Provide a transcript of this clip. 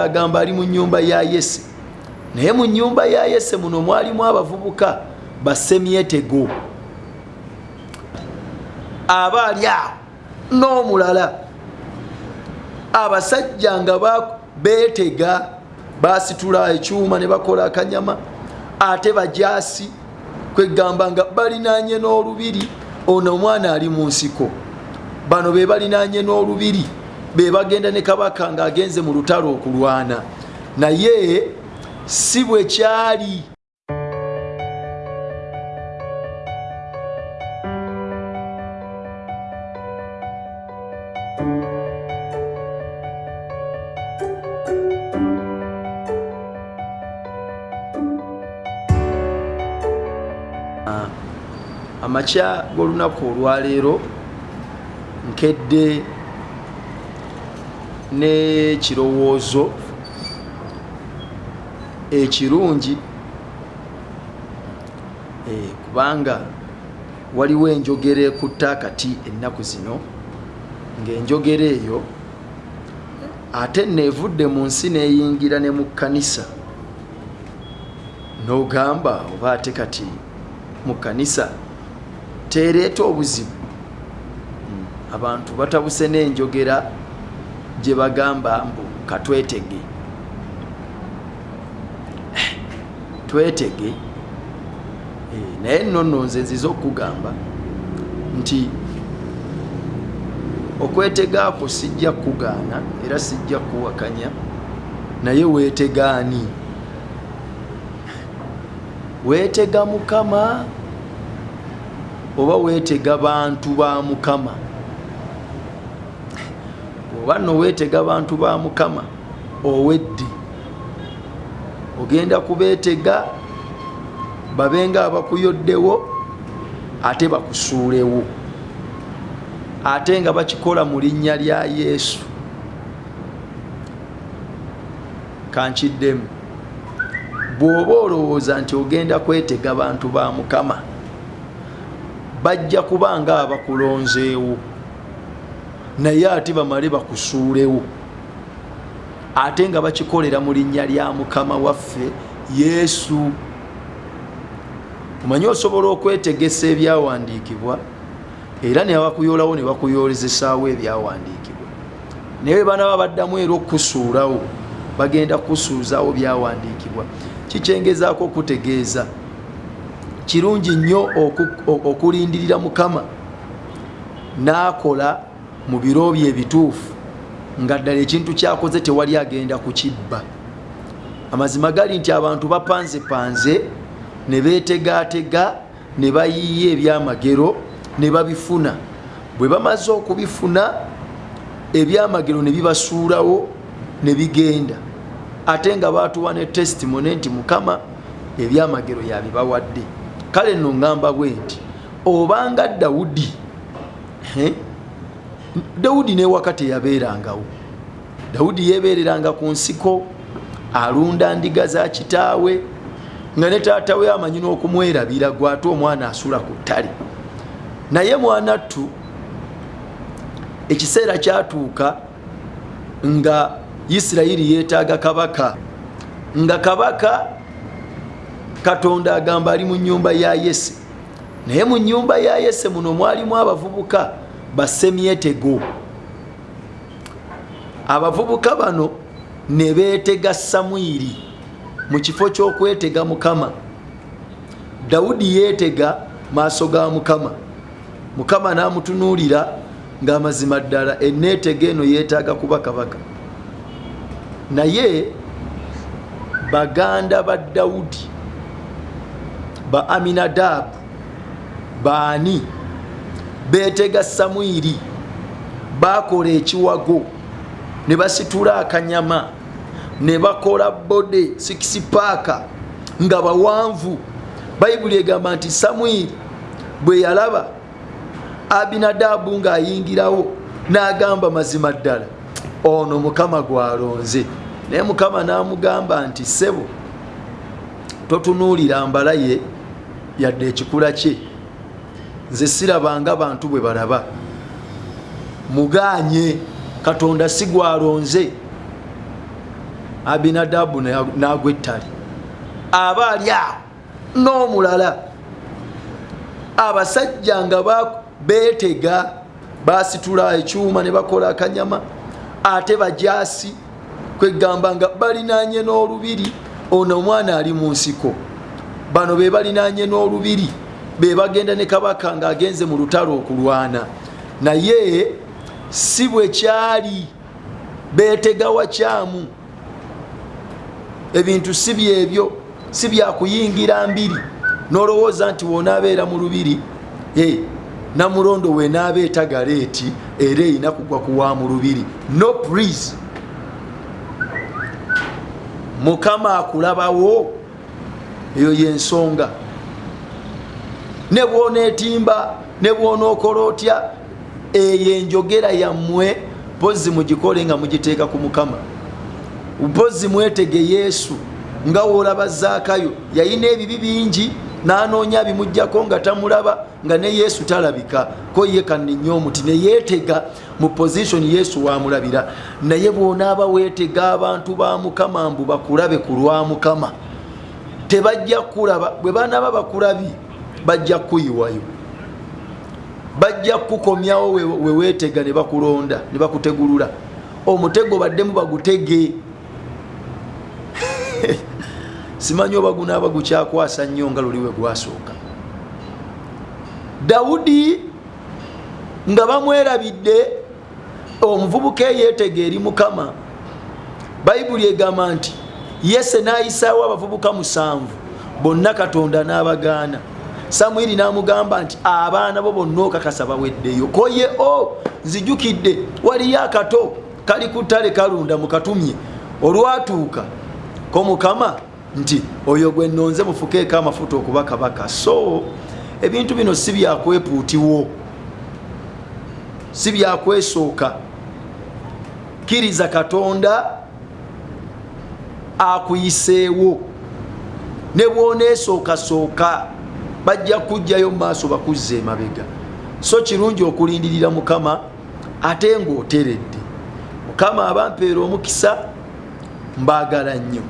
agamba ali mu nyumba ya yese. Naye mu nyumba ya yese muno mwalimu abavubuka basemyetego aba ali awo n'omulala abasajja nga beetega basitula ekyuma ne bakola akanyama ate bajasi kwegamba nga balinanye n'olubiri. Ono omwana ali mu nsiko. Bano be balinanye n'olubiri be bagenda ne kabaka ng'agenze mu lutalo okulwana. Naye si bwe kyali. Amakya g'olunaku olwaleero nkedde n'ekirowoozo ekirungi. Kubanga waliwo enjogera ekutta akati ennaku zino ng'enjogera eyo ate neevudde mu nsi n'eyingira ne mu kkanisa. N'ogamba oba ate kati mu kkanisa tereeta obuzibu. Abantu batabuse n'enjogera gye bagamba mbu katwetege twetege. Naye nno nno nze nziza okugamba nti okwetegaako sijja kugaana era sijja kuwakanya naye weetegaani weetega mukama oba weetega bantu ba mukama oba nno weetega bantu ba mukama owedde ogenda kubeetega babenga abakuyoddewo ate bakusuulewo. Ate nga bakikola mu linnya lya yesu. Kankiddemu. Bw'oba olowooza nti ogenda kwetega bantu ba mukama bajja kuba nga abakulonzeewo naye ate bamale bakusuulewo. Ate nga bakikolera mu linnya lya mukama waffe yesu. Omanyi osobola okwetegesa ebyawandiikibwa? Era ne bakuyoolawo ne bakuyoolezesaawo ebyawandiikibwa. Naye banaba baddamu era okusuulawo bagenda kusuuzawo byawandiikibwa. Kikyengezaako okutegeeza. Kirungi nnyo okulindirira mukama. N'akola mu biro bye ebituufu nga ddala ekintu kyakoze tewali agenda kukibba amazima gali nti abantu bapanzepanze ne beetegaatega ne bayiiya ebyamagero ne babifuna. Bwe bamaze okubifuna ebyamagero ne bibasuulawo ne bigenda. Ate nga batuwa ne testimony nti mukama ebyamagero yabibawadde kale nno ŋŋamba bwe nti obanga dawudi dawudi newaka teyabeerangawo dawudi yeebereranga ku nsiko alunda ndiga za kitaawe nga ne taata we amanyi n'okumwerabira gwate omwana asula ku ttale. Naye mwanattu ekiseera kyatuuka nga isirayiri yeetaaga kabaka nga kabaka katonda agamba ali mu nyumba ya yese. Naye mu nyumba ya yese muno mwalimu abavubuka basemyetego abavubuka bano ne beetega samwiri mu kifo ky'okwetega mukama. Dawudi yeetega maaso ga mukama. Mukama n'amutunuulira ng'amazima ddala eneetega eno yeetaaga kuba kabaka. Naye baganda ba dawudi ba aminadabu baani beetega samwiri bakola ekiwago ne basitula akanyama ne bakola bode sikisipaaka nga bawanvu. Bayibuli egamba nti samwiri bwe yalaba abinadabu ng'ayingirawo n'agamba mazima ddala ono mukama gwalonze. Naye mukama n'amugamba nti ssebo totunuulira mbala ye yadde ekikula kye nze sirabanga bantu bwe balaba. Muganye katonda si gwalonze abinadabu nagwa ettale. Aba ali awo n'omulala. Abasajja nga beetega basitula ekyuma ne bakola akanyama ate bajasi kwegamba nga balinanye n'olubiri. Ono omwana ali mu nsiko. Bano be balinanye n'olubiri be bagenda ne kabaka ng'agenze mu lutalo okulwana. Naye si bwe kyali beetega wakyamu ebintu si byebyo si byakuyingira mbiri. Nolowooza nti wonaabeera mu lubiri namulondo we naaba etagala eti era erina kugwa kuwa mu lubiri. No prise mukama akulabawo eyo yensonga ne bwoneetimba ne bwonookola otya? Eyo enjogera yammwe pozi mugikole nga mugiteeka ku mukama. Pozi mwetege yesu nga woolaba zaakayo. Yayina ebibi bingi nanoonya bimugjako nga tamulaba nga ne yesu talabika. Ko ye kanenya omuti neyeetega mu positioni yesu wamulabira. Naye bwonaaba weetega abantu ba mukama mbu bakulabe ku lwa mukama. Tebajja kulaba bwe banaaba bakulabi bajja kuyiwayo. Bajja kukomyawo weweetega ne bakulonda ne bakutegulula. Omutego baddemu bagutege. Simanyi oba gunaaba gukyakwasa nnyo nga luliwe gwasooka. Dawudi nga bamwerabidde omuvubuka eyeetega eri mukama. Bayibuli egamba nti yese nayisaawo abavubuka musanvu bonna katonda n'abagaana samwiri n'amugamba nti abaana bo bonna okakasa baweddeyo. Koye o nzijukidde waliyo akato kali ku ttale kalunda mukatumye. Olwatuuka ko mukama nti oyo gwe nonze mufukeeko amafuta okuba kabaka. So ebintu bino si byakwepuutiwo si byakwesooka kkiriza katonda akuyiseewo ne bwoneesookasooka bajja kujjayo mu maaso bakuzza emabega. So kirungi okulindirira mukama ate ng'oteredde. Mukama abampeera omukisa mbaagala nnyo